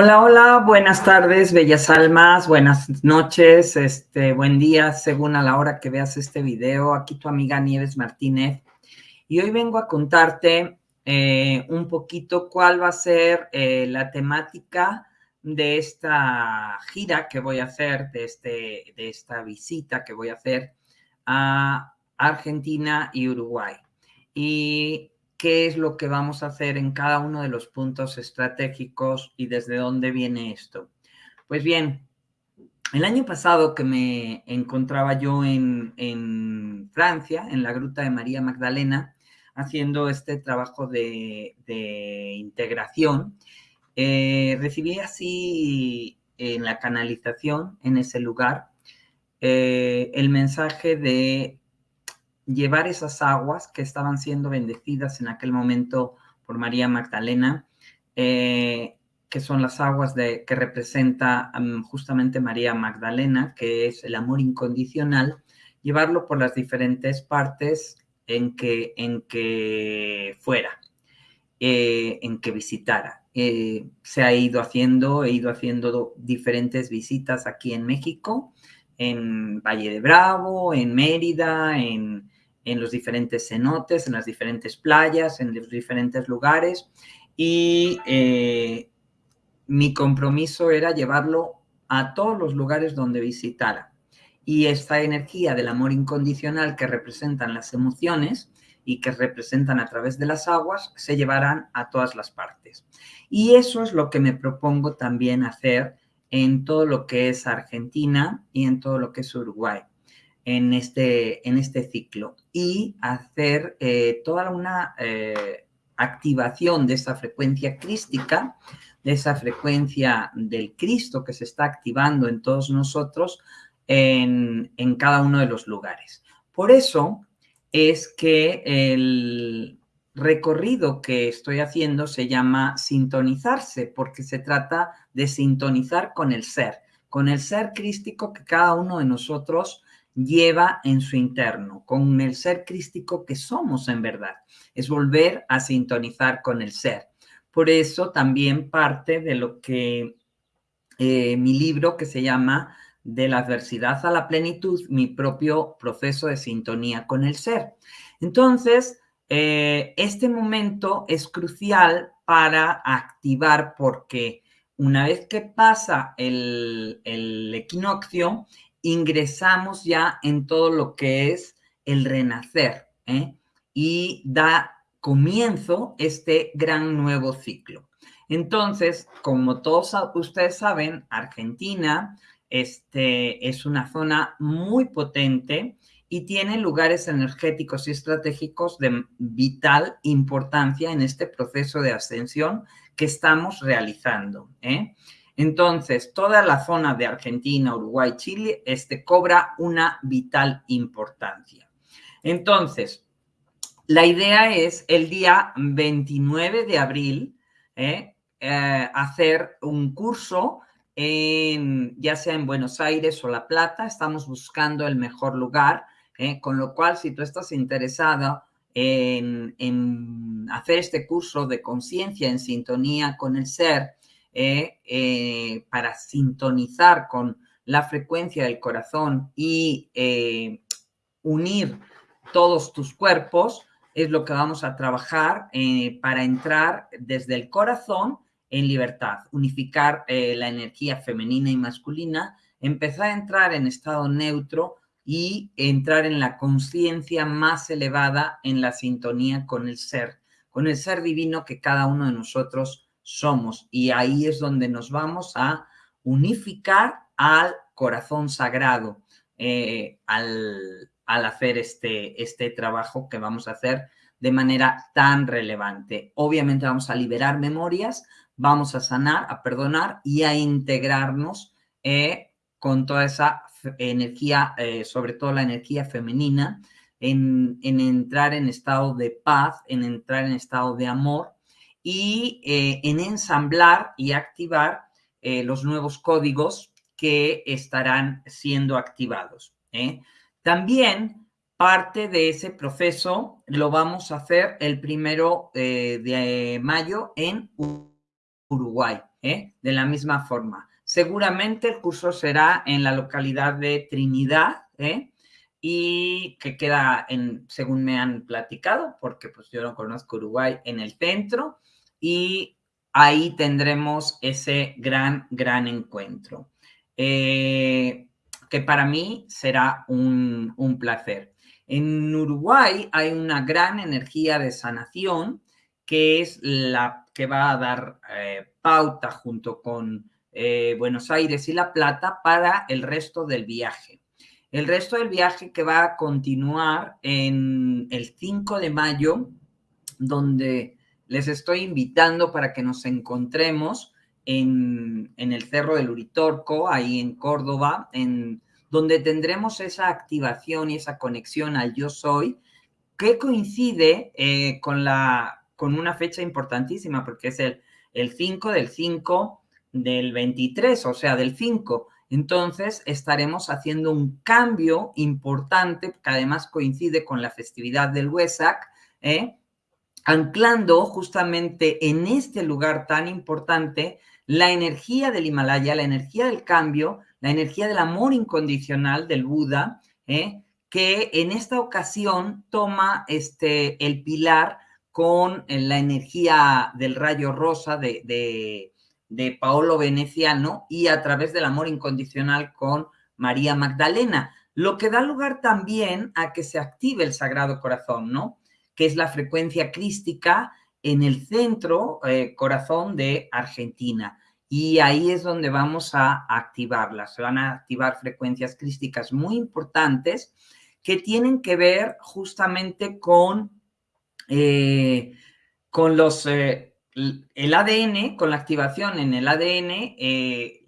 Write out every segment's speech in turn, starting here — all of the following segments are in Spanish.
Hola, hola, buenas tardes, bellas almas, buenas noches, este, buen día, según a la hora que veas este video. Aquí tu amiga Nieves Martínez. Y hoy vengo a contarte eh, un poquito cuál va a ser eh, la temática de esta gira que voy a hacer, de, este, de esta visita que voy a hacer a Argentina y Uruguay. Y qué es lo que vamos a hacer en cada uno de los puntos estratégicos y desde dónde viene esto. Pues bien, el año pasado que me encontraba yo en, Francia, en la Gruta de María Magdalena, haciendo este trabajo de, integración, eh, recibí así en la canalización, en ese lugar, eh, el mensaje de llevar esas aguas que estaban siendo bendecidas en aquel momento por María Magdalena, eh, que son las aguas de, que representa justamente María Magdalena, que es el amor incondicional, llevarlo por las diferentes partes en que, en que fuera, eh, en que visitara. Eh, se ha ido haciendo, he ido haciendo diferentes visitas aquí en México, en Valle de Bravo, en Mérida, en, en los diferentes cenotes, en las diferentes playas, en los diferentes lugares y eh, mi compromiso era llevarlo a todos los lugares donde visitara. Y esta energía del amor incondicional que representan las emociones y que representan a través de las aguas, se llevarán a todas las partes. Y eso es lo que me propongo también hacer en todo lo que es Argentina y en todo lo que es Uruguay en este, en este ciclo y hacer eh, toda una eh, activación de esa frecuencia crística, de esa frecuencia del Cristo que se está activando en todos nosotros en, en cada uno de los lugares. Por eso es que el recorrido que estoy haciendo se llama sintonizarse, porque se trata de sintonizar con el ser, con el ser crístico que cada uno de nosotros lleva en su interno, con el ser crístico que somos en verdad. Es volver a sintonizar con el ser. Por eso también parte de lo que eh, mi libro que se llama De la adversidad a la plenitud, mi propio proceso de sintonía con el ser. Entonces, eh, este momento es crucial para activar porque una vez que pasa el, el equinoccio, ingresamos ya en todo lo que es el renacer ¿eh? y da comienzo este gran nuevo ciclo. Entonces, como todos ustedes saben, Argentina este, es una zona muy potente y tiene lugares energéticos y estratégicos de vital importancia en este proceso de ascensión que estamos realizando. ¿eh? Entonces, toda la zona de Argentina, Uruguay, Chile, este, cobra una vital importancia. Entonces, la idea es el día 29 de abril ¿eh? Eh, hacer un curso en, ya sea en Buenos Aires o La Plata, estamos buscando el mejor lugar, ¿eh? con lo cual si tú estás interesado en, en hacer este curso de conciencia en sintonía con el ser, eh, eh, para sintonizar con la frecuencia del corazón y eh, unir todos tus cuerpos, es lo que vamos a trabajar para entrar desde el corazón en libertad, unificar la energía femenina y masculina, empezar a entrar en estado neutro y entrar en la conciencia más elevada en la sintonía con el ser, con el ser divino que cada uno de nosotros somos. Y ahí es donde nos vamos a unificar al corazón sagrado eh, al, hacer este, este trabajo que vamos a hacer de manera tan relevante. Obviamente vamos a liberar memorias, vamos a sanar, a perdonar y a integrarnos eh, con toda esa energía, eh, sobre todo la energía femenina, en, en, entrar en estado de paz, en entrar en estado de amor y eh, en ensamblar y activar eh, los nuevos códigos que estarán siendo activados. ¿eh? También parte de ese proceso lo vamos a hacer el primero de mayo en Uruguay, de la misma forma. Seguramente el curso será en la localidad de Trinidad, ¿eh? Y que queda en, según me han platicado, porque pues yo no conozco Uruguay, en el centro, y ahí tendremos ese gran, gran encuentro, eh, que para mí será un, un placer. En Uruguay hay una gran energía de sanación que es la que va a dar eh, pauta junto con eh, Buenos Aires y La Plata para el resto del viaje. El resto del viaje que va a continuar en el 5 de mayo, donde les estoy invitando para que nos encontremos en, el Cerro del Uritorco, ahí en Córdoba, en donde tendremos esa activación y esa conexión al yo soy, que coincide eh, con, la, con una fecha importantísima, porque es el, el 5 del 5 del 23, o sea, del 5. Entonces estaremos haciendo un cambio importante, que además coincide con la festividad del Huesac, ¿eh? anclando justamente en este lugar tan importante la energía del Himalaya, la energía del cambio, la energía del amor incondicional del Buda, ¿eh? que en esta ocasión toma este, el pilar con la energía del rayo rosa de Paolo Veneciano y a través del amor incondicional con María Magdalena, lo que da lugar también a que se active el Sagrado Corazón, ¿no? Que es la frecuencia crística en el centro eh, corazón de Argentina. Y ahí es donde vamos a activarla. Se van a activar frecuencias crísticas muy importantes que tienen que ver justamente con, eh, con los eh, el ADN, con la activación en el ADN eh,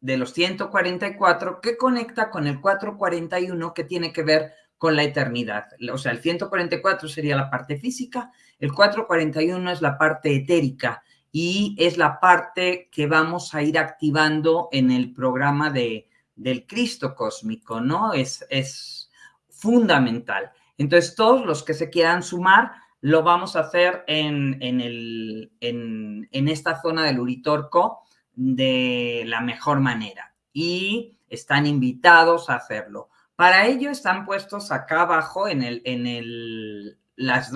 de los 144, que conecta con el 441, que tiene que ver con la eternidad. O sea, el 144 sería la parte física, el 441 es la parte etérica y es la parte que vamos a ir activando en el programa de, del Cristo cósmico, ¿no? Es, es fundamental. Entonces, todos los que se quieran sumar, lo vamos a hacer en, el, en, esta zona del Uritorco de la mejor manera y están invitados a hacerlo. Para ello están puestos acá abajo en el, en el, las,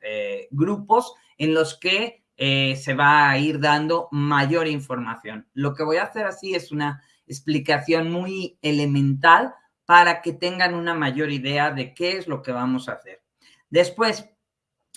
eh, grupos en los que eh, se va a ir dando mayor información. Lo que voy a hacer así es una explicación muy elemental para que tengan una mayor idea de qué es lo que vamos a hacer. Después,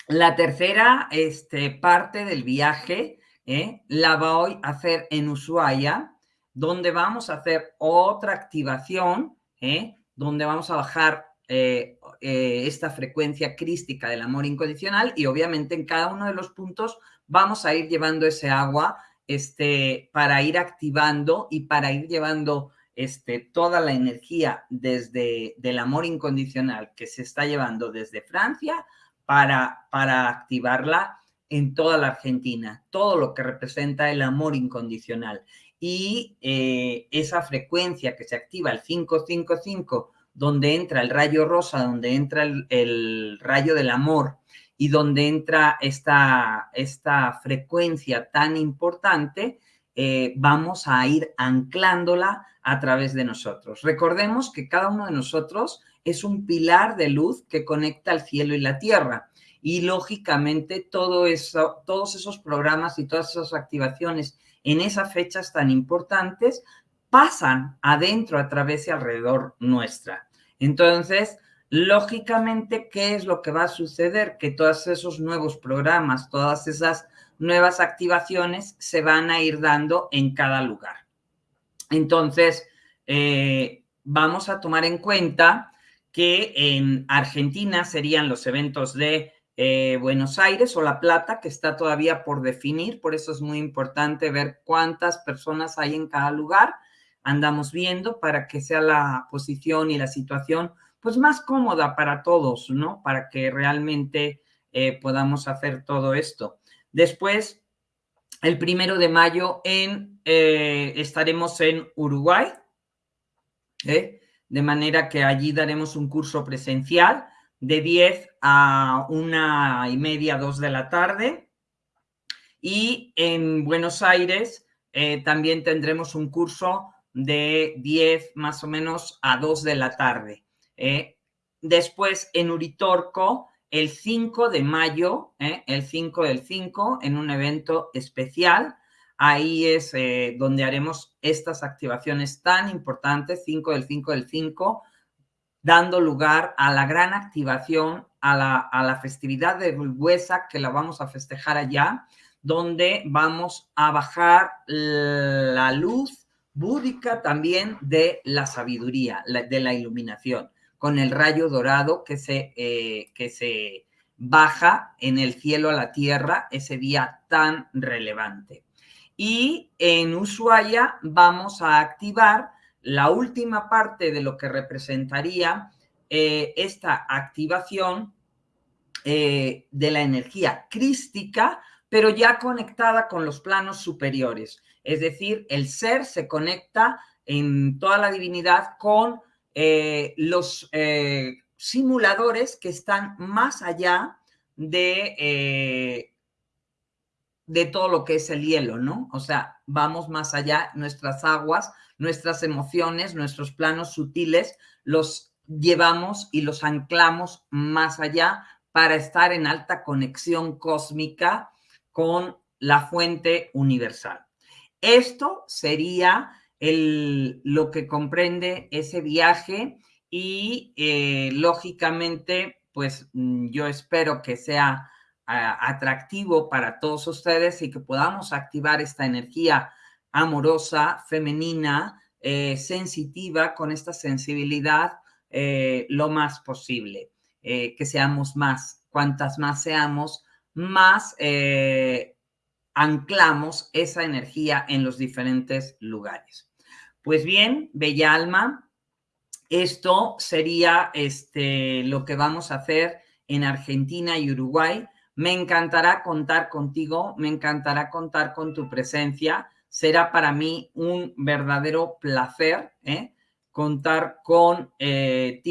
la tercera este, parte del viaje ¿eh? la voy a hacer en Ushuaia, donde vamos a hacer otra activación, ¿eh? donde vamos a bajar eh, esta frecuencia crística del amor incondicional y obviamente en cada uno de los puntos vamos a ir llevando ese agua este, para ir activando y para ir llevando este, toda la energía desde del amor incondicional que se está llevando desde Francia para, para activarla en toda la Argentina, todo lo que representa el amor incondicional. Y eh, esa frecuencia que se activa, el 555, donde entra el rayo rosa, donde entra el, rayo del amor y donde entra esta, esta frecuencia tan importante, eh, vamos a ir anclándola a través de nosotros. Recordemos que cada uno de nosotros es un pilar de luz que conecta el cielo y la tierra. Y lógicamente todo eso, todos esos programas y todas esas activaciones en esas fechas tan importantes pasan adentro, a través y alrededor nuestra. Entonces, lógicamente, ¿qué es lo que va a suceder? Que todos esos nuevos programas, todas esas nuevas activaciones se van a ir dando en cada lugar. Entonces, eh, vamos a tomar en cuenta que en Argentina serían los eventos de eh, Buenos Aires o La Plata, que está todavía por definir, por eso es muy importante ver cuántas personas hay en cada lugar. Andamos viendo para que sea la posición y la situación pues más cómoda para todos, ¿no? Para que realmente eh, podamos hacer todo esto. Después, el primero de mayo eh, estaremos en Uruguay, ¿eh? De manera que allí daremos un curso presencial de 10 a una y media, 2 de la tarde. Y en Buenos Aires eh, también tendremos un curso de 10 más o menos a 2 de la tarde. ¿eh? después en Uritorco, el 5 de mayo, ¿eh? el 5 del 5, en un evento especial. Ahí es donde haremos estas activaciones tan importantes, 5 del 5 del 5, dando lugar a la gran activación, a la, a la festividad de Bulbuesa, que la vamos a festejar allá, donde vamos a bajar la luz búdica también de la sabiduría, de la iluminación, con el rayo dorado que se, eh, que se baja en el cielo a la tierra ese día tan relevante. Y en Ushuaia vamos a activar la última parte de lo que representaría eh, esta activación eh, de la energía crística, pero ya conectada con los planos superiores. Es decir, el ser se conecta en toda la divinidad con eh, los simuladores que están más allá de, de todo lo que es el hielo, ¿no? O sea, vamos más allá, nuestras aguas nuestras emociones, nuestros planos sutiles, los llevamos y los anclamos más allá para estar en alta conexión cósmica con la fuente universal. Esto sería el, lo que comprende ese viaje y eh, lógicamente, pues mm, yo espero que sea atractivo para todos ustedes y que podamos activar esta energía amorosa, femenina, eh, sensitiva, con esta sensibilidad eh, lo más posible, eh, que seamos más. Cuantas más seamos, más anclamos esa energía en los diferentes lugares. Pues bien, bella alma, esto sería este, lo que vamos a hacer en Argentina y Uruguay. Me encantará contar contigo, me encantará contar con tu presencia será para mí un verdadero placer ¿eh? contar contigo eh,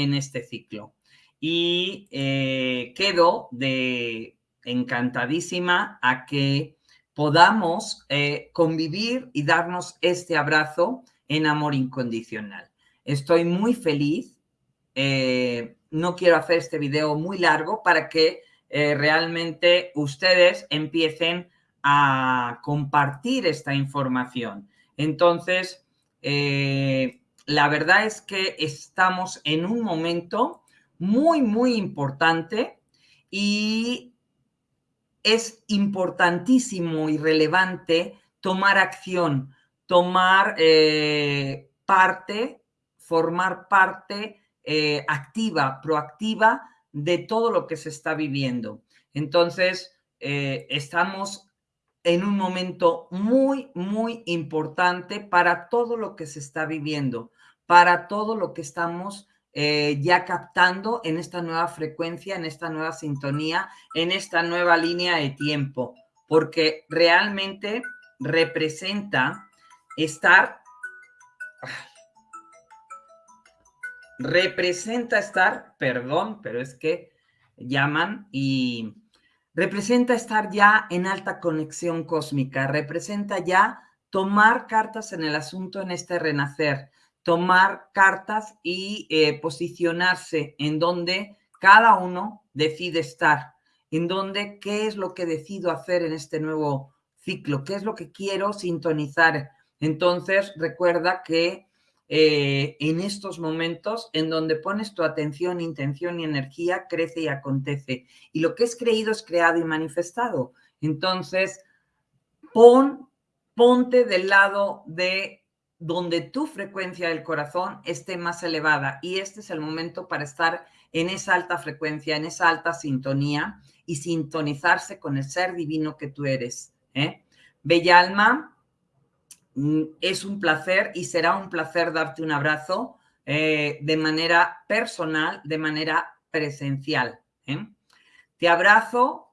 en este ciclo. Y eh, quedo de encantadísima a que podamos convivir y darnos este abrazo en amor incondicional. Estoy muy feliz. no quiero hacer este video muy largo para que realmente ustedes empiecen a compartir esta información. Entonces, eh, la verdad es que estamos en un momento muy, muy importante y es importantísimo y relevante tomar acción, tomar eh, parte, formar parte eh, activa, proactiva de todo lo que se está viviendo. Entonces, estamos en un momento muy, muy importante para todo lo que se está viviendo, para todo lo que estamos eh, ya captando en esta nueva frecuencia, en esta nueva sintonía, en esta nueva línea de tiempo, porque realmente representa estar, representa estar, perdón, pero es que llaman y representa estar ya en alta conexión cósmica, representa ya tomar cartas en el asunto en este renacer, tomar cartas y eh, posicionarse en donde cada uno decide estar, en donde qué es lo que decido hacer en este nuevo ciclo, qué es lo que quiero sintonizar. Entonces, recuerda que eh, en estos momentos en donde pones tu atención, intención y energía, crece y acontece. Y lo que es creído es creado y manifestado. Entonces, pon, ponte del lado de donde tu frecuencia del corazón esté más elevada. Y este es el momento para estar en esa alta frecuencia, en esa alta sintonía y sintonizarse con el ser divino que tú eres. ¿eh? Bella alma, es un placer y será un placer darte un abrazo eh, de manera personal, de manera presencial. ¿eh? Te abrazo,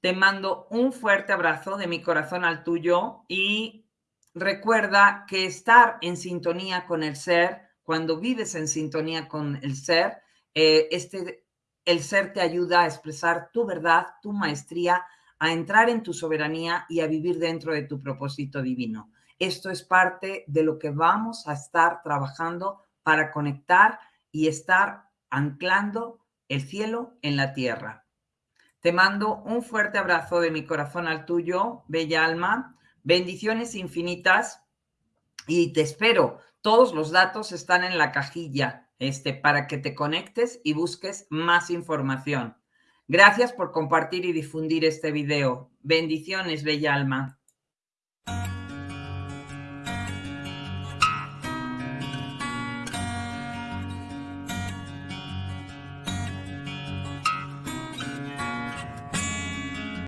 te mando un fuerte abrazo de mi corazón al tuyo y recuerda que estar en sintonía con el ser, cuando vives en sintonía con el ser, eh, este, el ser te ayuda a expresar tu verdad, tu maestría, a entrar en tu soberanía y a vivir dentro de tu propósito divino. Esto es parte de lo que vamos a estar trabajando para conectar y estar anclando el cielo en la tierra. Te mando un fuerte abrazo de mi corazón al tuyo, bella alma. Bendiciones infinitas y te espero. Todos los datos están en la cajilla este, para que te conectes y busques más información. Gracias por compartir y difundir este video. Bendiciones, bella alma.